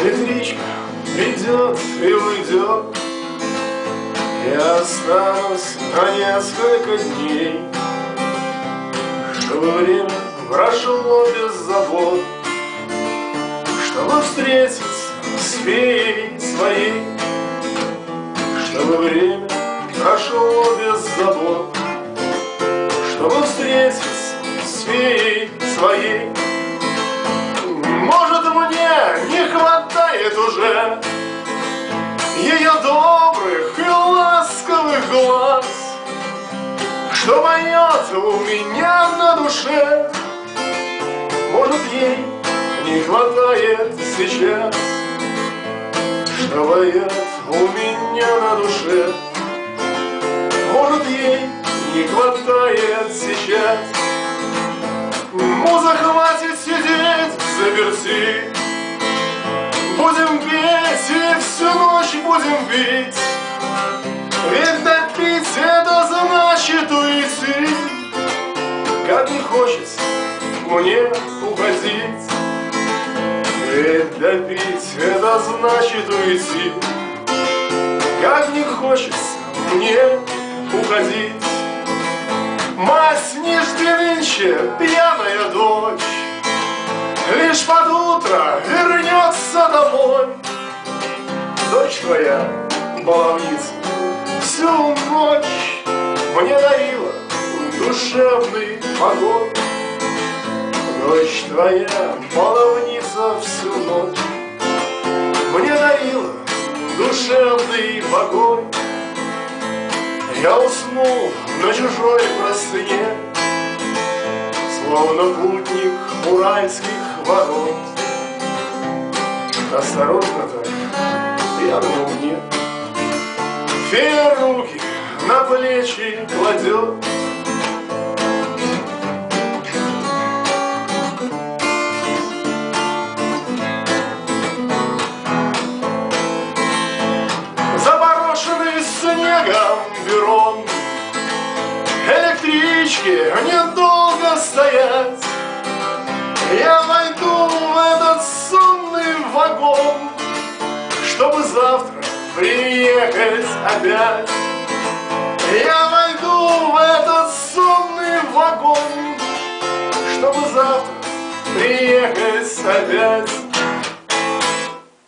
Электричка придет и уйдет. Я останусь на несколько дней. Чтобы время прошло без забот. Чтобы встретиться с феей своей уже. Ее добрых и ласковых глаз Что поет у меня на душе. Может ей не хватает сейчас Что поет у меня на душе. Может ей не хватает сейчас. Муза будем пить Ведь допить это значит уйти. Как не хочется мне уходить Ведь допить это значит уйти. Как не хочется мне уходить Мать не жди нынче, пьяная дочь. Лишь под утро вернется домой твоя, баловница, всю ночь Мне дарила душевный покой Дочь твоя, баловница, всю ночь Мне дарила душевный покой я уснул на чужой простыне, Словно путник уральских ворот. Осторожно так, думал нет. Фея руки на плечи кладет, снегом перрон. Электрички недолго стоять Я войду в этот сонный вагон Чтобы завтра приехать опять. Я войду в этот сонный вагон Чтобы завтра приехать опять